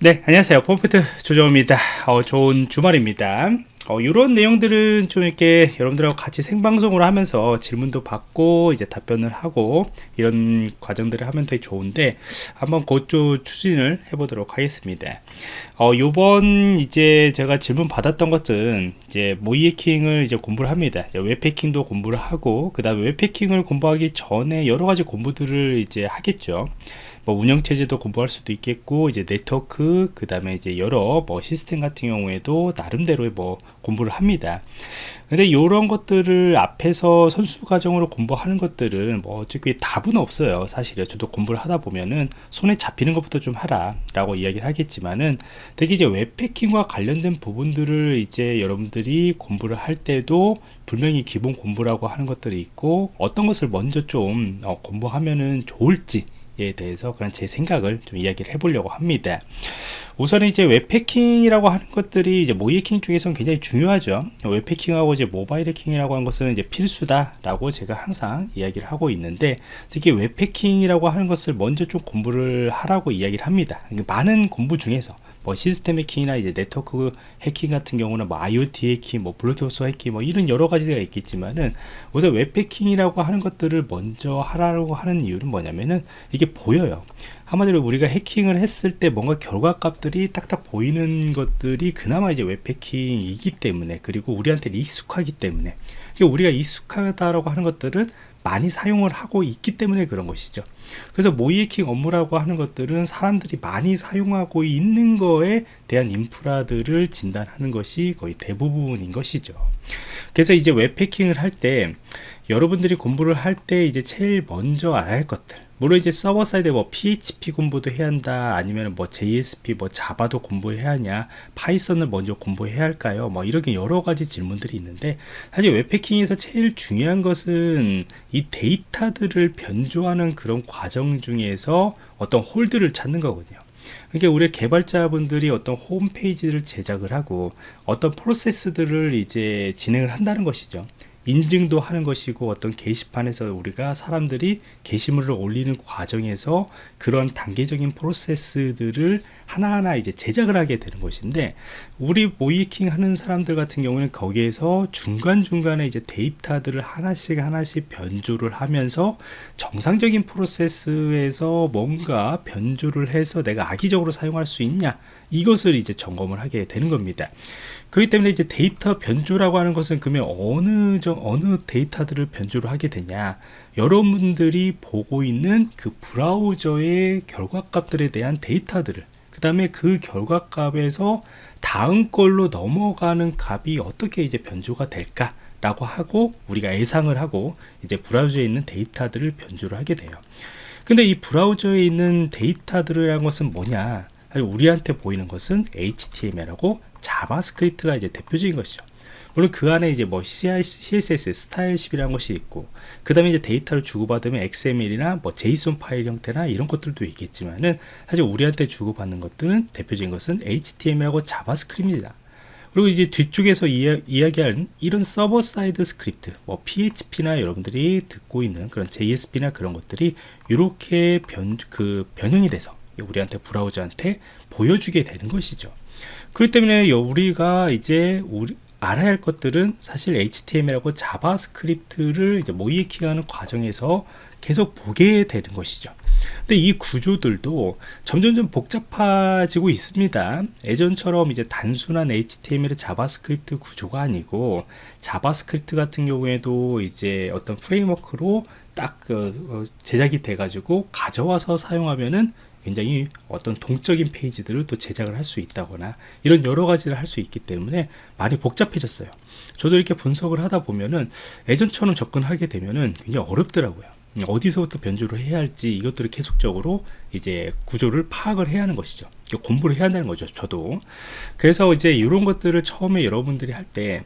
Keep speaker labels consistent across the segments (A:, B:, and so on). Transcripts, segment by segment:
A: 네 안녕하세요. 폼프트 조정입니다. 어, 좋은 주말입니다 어, 이런 내용들은 좀 이렇게 여러분들하고 같이 생방송을 하면서 질문도 받고 이제 답변을 하고 이런 과정들을 하면 되게 좋은데 한번 그쪽 추진을 해보도록 하겠습니다. 어, 요번 이제 제가 질문 받았던 것은 이제 모이해킹을 이제 공부를 합니다. 웹해킹도 공부를 하고 그 다음에 웹해킹을 공부하기 전에 여러 가지 공부들을 이제 하겠죠. 뭐 운영체제도 공부할 수도 있겠고 이제 네트워크 그 다음에 이제 여러 뭐 시스템 같은 경우에도 나름대로의 뭐 공부를 합니다. 근데 이런 것들을 앞에서 선수 과정으로 공부하는 것들은 뭐 어차피 답은 없어요. 사실은 저도 공부를 하다 보면은 손에 잡히는 것부터 좀 하라 라고 이야기를 하겠지만은 되게 이제 웹패킹과 관련된 부분들을 이제 여러분들이 공부를 할 때도 분명히 기본 공부라고 하는 것들이 있고 어떤 것을 먼저 좀 어, 공부하면은 좋을지 에 대해서 그런 제 생각을 좀 이야기를 해보려고 합니다. 우선 이제 웹 해킹이라고 하는 것들이 이제 모의해킹 중에서는 굉장히 중요하죠. 웹 해킹하고 이제 모바일 해킹이라고 하는 것은 이제 필수다라고 제가 항상 이야기를 하고 있는데 특히 웹 해킹이라고 하는 것을 먼저 좀 공부를 하라고 이야기를 합니다. 많은 공부 중에서 뭐 시스템 해킹이나 이제 네트워크 해킹 같은 경우는 뭐 IoT 해킹, 뭐 블루투스 해킹, 뭐 이런 여러 가지가 있겠지만은 우선 웹 해킹이라고 하는 것들을 먼저 하라고 하는 이유는 뭐냐면은 이게 보여요. 한마디로 우리가 해킹을 했을 때 뭔가 결과값들이 딱딱 보이는 것들이 그나마 이제 웹 해킹이기 때문에 그리고 우리한테 익숙하기 때문에 우리가 익숙하다라고 하는 것들은 많이 사용을 하고 있기 때문에 그런 것이죠. 그래서 모의해킹 업무라고 하는 것들은 사람들이 많이 사용하고 있는 거에 대한 인프라들을 진단하는 것이 거의 대부분인 것이죠. 그래서 이제 웹해킹을 할 때 여러분들이 공부를 할 때 이제 제일 먼저 할 것들 물론 이제 server side에 뭐 PHP 공부도 해야 한다 아니면 뭐 JSP 뭐 자바도 공부해야 하냐 파이썬을 먼저 공부해야 할까요? 뭐 이렇게 여러 가지 질문들이 있는데 사실 웹 해킹에서 제일 중요한 것은 이 데이터들을 변조하는 그런 과정 중에서 어떤 hole들을 찾는 거거든요. 그러니까 우리 개발자분들이 어떤 홈페이지를 제작을 하고 어떤 프로세스들을 이제 진행을 한다는 것이죠 인증도 하는 것이고 어떤 게시판에서 우리가 사람들이 게시물을 올리는 과정에서 그런 단계적인 프로세스들을 하나하나 이제 제작을 하게 되는 것인데 우리 모이킹 하는 사람들 같은 경우는 거기에서 중간중간에 이제 데이터들을 하나씩 하나씩 변조를 하면서 정상적인 프로세스에서 뭔가 변조를 해서 내가 악의적으로 사용할 수 있냐 이것을 이제 점검을 하게 되는 겁니다. 그렇기 때문에 이제 데이터 변조라고 하는 것은 그러면 어느 정 어느 데이터들을 변조를 하게 되냐. 여러분들이 보고 있는 그 브라우저의 결과값들에 대한 데이터들을 그 다음에 그 결과값에서 다음 걸로 넘어가는 값이 어떻게 이제 변조가 될까 라고 하고 우리가 예상을 하고 이제 브라우저에 있는 데이터들을 변조를 하게 돼요. 근데 이 브라우저에 있는 데이터들이라는 것은 뭐냐 우리한테 보이는 것은 HTML하고 자바스크립트가 이제 대표적인 것이죠. 물론 그 안에 이제 뭐 CSS style sheet이라는 것이 있고 그 다음에 이제 데이터를 주고받으면 XML이나 뭐 JSON 파일 형태나 이런 것들도 있겠지만은 사실 우리한테 주고받는 것들은 대표적인 것은 HTML하고 자바스크립트입니다. 그리고 이제 뒤쪽에서 이야, 이야기하는 이런 server side script 뭐 PHP나 여러분들이 듣고 있는 그런 JSP나 그런 것들이 이렇게 변, 그 변형이 돼서 우리한테 브라우저한테 보여주게 되는 것이죠. 그렇기 때문에 우리가 이제 우리 알아야 할 것들은 사실 HTML하고 자바스크립트를 이제 모의해킹하는 과정에서 계속 보게 되는 것이죠. 근데 이 구조들도 점점점 복잡해지고 있습니다. 예전처럼 이제 단순한 HTML 자바스크립트 구조가 아니고 자바스크립트 같은 경우에도 이제 어떤 framework로 딱그 어, 제작이 돼 가지고 가져와서 사용하면은 굉장히 어떤 동적인 페이지들을 또 제작을 할 수 있다거나 이런 여러 가지를 할 수 있기 때문에 많이 복잡해졌어요. 저도 이렇게 분석을 하다 보면은 예전처럼 접근하게 되면은 굉장히 어렵더라고요. 어디서부터 변조를 해야 할지 이것들을 계속적으로 이제 구조를 파악을 해야 하는 것이죠. 공부를 해야 한다는 거죠 저도. 그래서 이제 이런 것들을 처음에 여러분들이 할 때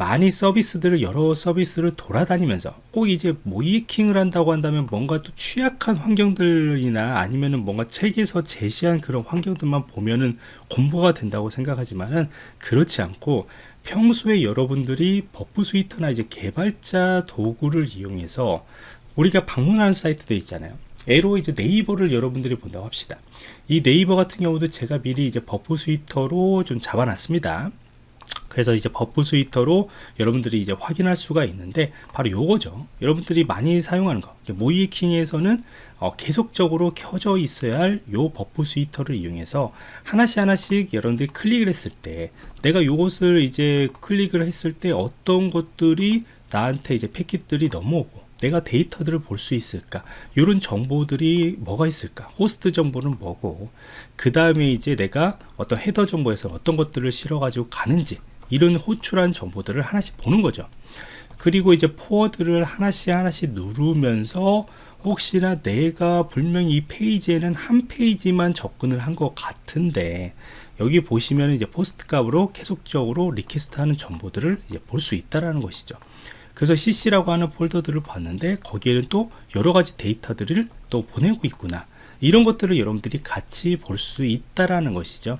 A: 많이 서비스들을 여러 서비스를 돌아다니면서 꼭 이제 모의해킹을 한다고 한다면 뭔가 또 취약한 환경들이나 아니면은 뭔가 책에서 제시한 그런 환경들만 보면은 공부가 된다고 생각하지만은 그렇지 않고 평소에 여러분들이 Burp Suite나 이제 개발자 도구를 이용해서 우리가 방문하는 사이트도 있잖아요 예로 이제 네이버를 여러분들이 본다고 합시다. 이 네이버 같은 경우도 제가 미리 이제 Burp Suite로 좀 잡아놨습니다. 그래서 이제 Burp Suite로 여러분들이 이제 확인할 수가 있는데 바로 요거죠. 여러분들이 많이 사용하는 거. 모의해킹에서는 어, 계속적으로 켜져 있어야 할 요 Burp Suite를 이용해서 하나씩 하나씩 여러분들이 클릭을 했을 때 내가 요것을 이제 클릭을 했을 때 어떤 것들이 나한테 이제 패킷들이 넘어오고 내가 데이터들을 볼 수 있을까? 이런 정보들이 뭐가 있을까? 호스트 정보는 뭐고 그 다음에 이제 내가 어떤 header 정보에서 어떤 것들을 실어 가지고 가는지 이런 호출한 정보들을 하나씩 보는 거죠. 그리고 이제 forward를 하나씩 하나씩 누르면서 혹시나 내가 분명히 이 페이지에는 한 페이지만 접근을 한 것 같은데 여기 보시면 이제 POST 값으로 계속적으로 request 하는 정보들을 볼 수 있다라는 것이죠. 그래서 cc라고 하는 폴더들을 봤는데 거기에는 또 여러 가지 데이터들을 또 보내고 있구나. 이런 것들을 여러분들이 같이 볼 수 있다라는 것이죠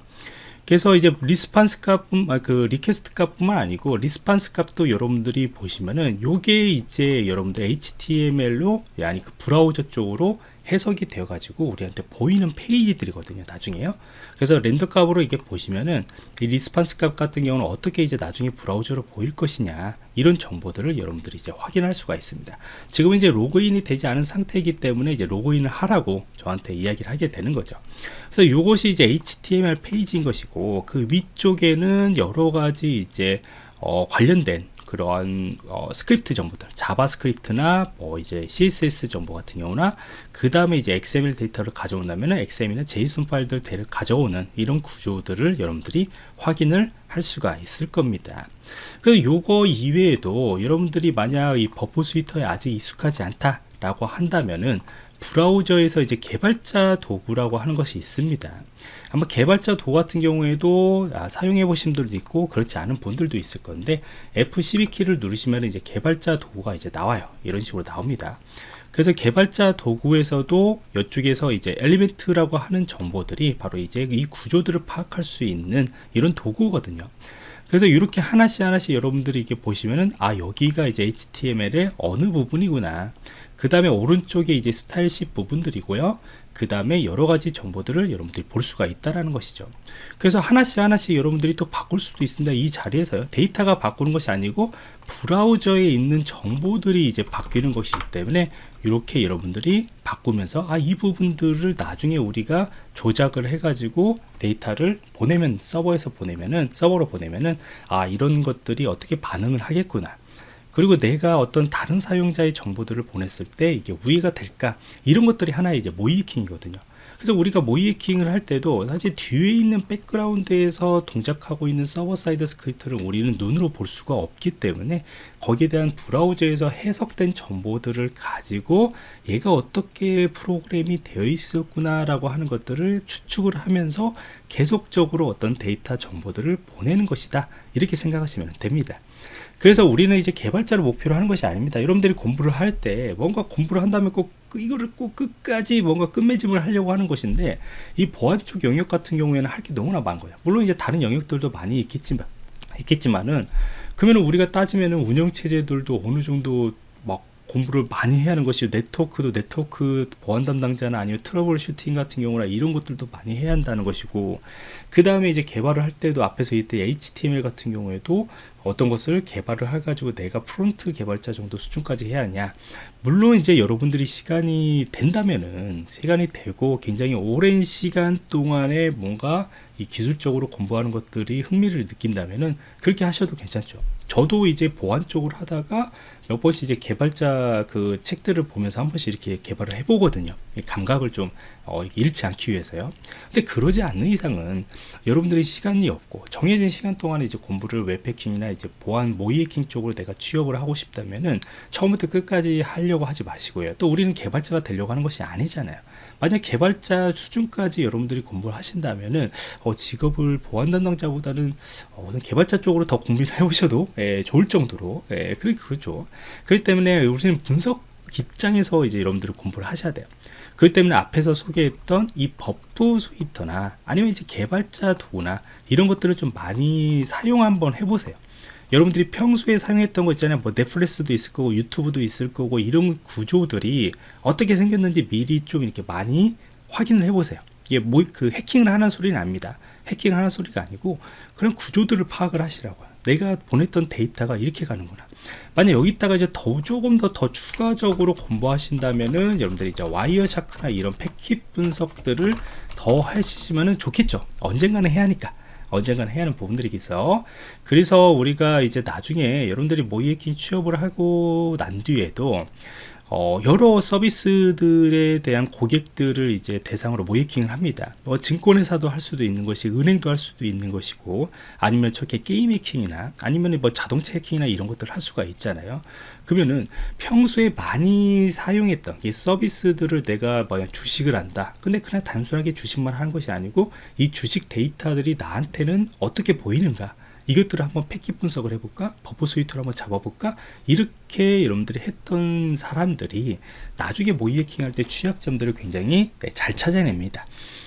A: 그래서 이제 response 값뿐 아, 그 request 값뿐만 아니고 response 값도 여러분들이 보시면은 요게 이제 여러분들 HTML로 아니 그 브라우저 쪽으로 해석이 되어 가지고 우리한테 보이는 페이지들이거든요 나중에요. 그래서 render 값으로 이게 보시면은 이 response 값 같은 경우는 어떻게 이제 나중에 브라우저로 보일 것이냐 이런 정보들을 여러분들이 이제 확인할 수가 있습니다. 지금 이제 로그인이 되지 않은 상태이기 때문에 이제 로그인을 하라고 저한테 이야기를 하게 되는 거죠. 그래서 이것이 이제 HTML 페이지인 것이고 그 위쪽에는 여러 가지 이제 어, 관련된 그러한 어, 스크립트 정보들 JavaScript나 뭐 이제 css 정보 같은 경우나 그 다음에 이제 xml 데이터를 가져온다면 xml이나 json 파일들 를 가져오는 이런 구조들을 여러분들이 확인을 할 수가 있을 겁니다. 그래서 요거 이외에도 여러분들이 만약 이 Burp Suite에 아직 익숙하지 않다 라고 한다면은 브라우저에서 이제 개발자 도구라고 하는 것이 있습니다 아마 개발자 도구 같은 경우에도 아, 사용해 보신 분들도 있고 그렇지 않은 분들도 있을 건데 F12키를 누르시면 이제 개발자 도구가 이제 나와요. 이런 식으로 나옵니다. 그래서 개발자 도구에서도 이쪽에서 이제 element라고 하는 정보들이 바로 이제 이 구조들을 파악할 수 있는 이런 도구거든요. 그래서 이렇게 하나씩 하나씩 여러분들이 이렇게 보시면은 아 여기가 이제 HTML의 어느 부분이구나. 그 다음에 오른쪽에 이제 스타일십 부분들이고요 그 다음에 여러 가지 정보들을 여러분들이 볼 수가 있다라는 것이죠. 그래서 하나씩 하나씩 여러분들이 또 바꿀 수도 있습니다. 이 자리에서요 데이터가 바꾸는 것이 아니고 브라우저에 있는 정보들이 이제 바뀌는 것이기 때문에 이렇게 여러분들이 바꾸면서 아 이 부분들을 나중에 우리가 조작을 해 가지고 데이터를 보내면 서버에서 보내면은 서버로 보내면은 아 이런 것들이 어떻게 반응을 하겠구나 그리고 내가 어떤 다른 사용자의 정보들을 보냈을 때 이게 우회가 될까? 이런 것들이 하나의 이제 모의해킹이거든요 그래서 우리가 모의해킹을 할 때도 사실 뒤에 있는 background에서 동작하고 있는 server side script를 우리는 눈으로 볼 수가 없기 때문에 거기에 대한 브라우저에서 해석된 정보들을 가지고 얘가 어떻게 프로그램이 되어 있었구나 라고 하는 것들을 추측을 하면서 계속적으로 어떤 데이터 정보들을 보내는 것이다. 이렇게 생각하시면 됩니다. 그래서 우리는 이제 개발자를 목표로 하는 것이 아닙니다. 여러분들이 공부를 할 때 뭔가 공부를 한다면 꼭 이거를 꼭 끝까지 뭔가 끝맺음을 하려고 하는 것인데 이 보안 쪽 영역 같은 경우에는 할 게 너무나 많은 거예요. 물론 이제 다른 영역들도 많이 있겠지만 있겠지만은 그러면 우리가 따지면은 운영 체제들도 어느 정도 막 공부를 많이 해야 하는 것이 네트워크도 네트워크 보안 담당자나 아니면 troubleshooting 같은 경우나 이런 것들도 많이 해야 한다는 것이고 그 다음에 이제 개발을 할 때도 앞에서 이때 HTML 같은 경우에도 어떤 것을 개발을 해가지고 내가 front 개발자 정도 수준까지 해야 하냐. 물론 이제 여러분들이 시간이 된다면은 시간이 되고 굉장히 오랜 시간 동안에 뭔가 이 기술적으로 공부하는 것들이 흥미를 느낀다면은 그렇게 하셔도 괜찮죠. 저도 이제 보안 쪽을 하다가 몇 번씩 이제 개발자 그 책들을 보면서 한 번씩 이렇게 개발을 해보거든요. 감각을 좀 어, 잃지 않기 위해서요. 근데 그러지 않는 이상은 여러분들이 시간이 없고 정해진 시간 동안에 이제 공부를 웹해킹이나 이제 보안 모이해킹 쪽으로 내가 취업을 하고 싶다면은 처음부터 끝까지 하려고 하지 마시고요. 또 우리는 개발자가 되려고 하는 것이 아니잖아요. 만약 개발자 수준까지 여러분들이 공부를 하신다면은 어, 직업을 보안 담당자보다는 어, 개발자 쪽으로 더 공부를 해보셔도 예, 좋을 정도로 예, 그렇죠. 그렇기 때문에 우리는 분석 입장에서 이제 여러분들이 공부를 하셔야 돼요 그렇기 때문에 앞에서 소개했던 이 Burp Suite나 아니면 이제 개발자 도구나 이런 것들을 좀 많이 사용 한번 해보세요. 여러분들이 평소에 사용했던 거 있잖아요. 뭐 넷플릭스도 있을 거고 유튜브도 있을 거고 이런 구조들이 어떻게 생겼는지 미리 좀 이렇게 많이 확인을 해보세요. 이게 뭐 그 해킹을 하는 소리는 아닙니다. 해킹을 하는 소리가 아니고 그런 구조들을 파악을 하시라고요 내가 보냈던 데이터가 이렇게 가는구나. 만약 여기다가 이제 더 조금 더 더 추가적으로 공부하신다면은 여러분들이 이제 와이어샤크나 이런 패킷 분석들을 더 하시면은 좋겠죠. 언젠가는 해야 하니까. 언젠가는 해야 하는 부분들이겠어 그래서 우리가 이제 나중에 여러분들이 모이에킹 취업을 하고 난 뒤에도 어, 여러 서비스들에 대한 고객들을 이제 대상으로 모이킹을 합니다. 뭐 증권회사도 할 수도 있는 것이 은행도 할 수도 있는 것이고 아니면 저렇게 게임 해킹이나 아니면 뭐 자동차 해킹이나 이런 것들을 할 수가 있잖아요. 그러면은 평소에 많이 사용했던 이 서비스들을 내가 뭐 주식을 한다. 근데 그냥 단순하게 주식만 하는 것이 아니고 이 주식 데이터들이 나한테는 어떻게 보이는가? 이것들을 한번 패킷 분석을 해볼까? 버퍼 스위트를 한번 잡아볼까? 이렇게 여러분들이 했던 사람들이 나중에 모의 해킹할 때 취약점들을 굉장히 네, 잘 찾아냅니다.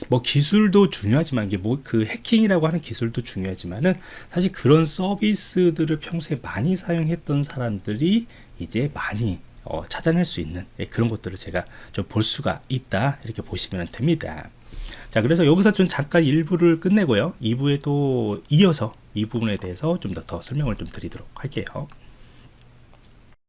A: 뭐 기술도 중요하지만 이게 뭐 그 해킹이라고 하는 기술도 중요하지만은 사실 그런 서비스들을 평소에 많이 사용했던 사람들이 이제 많이 어, 찾아낼 수 있는 예, 그런 것들을 제가 좀 볼 수가 있다 이렇게 보시면 됩니다. 자 그래서 여기서 좀 잠깐 1부를 끝내고요 2부에 또 이어서 이 부분에 대해서 좀 더 더 설명을 좀 드리도록 할게요